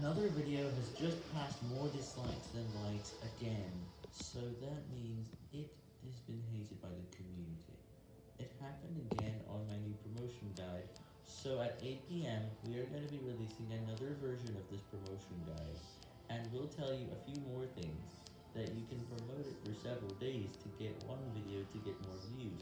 Another video has just passed more dislikes than likes again, so that means it has been hated by the community. It happened again on my new promotion guide, so at 8pm we are going to be releasing another version of this promotion guide, and we'll tell you a few more things, that you can promote it for several days to get one video to get more views,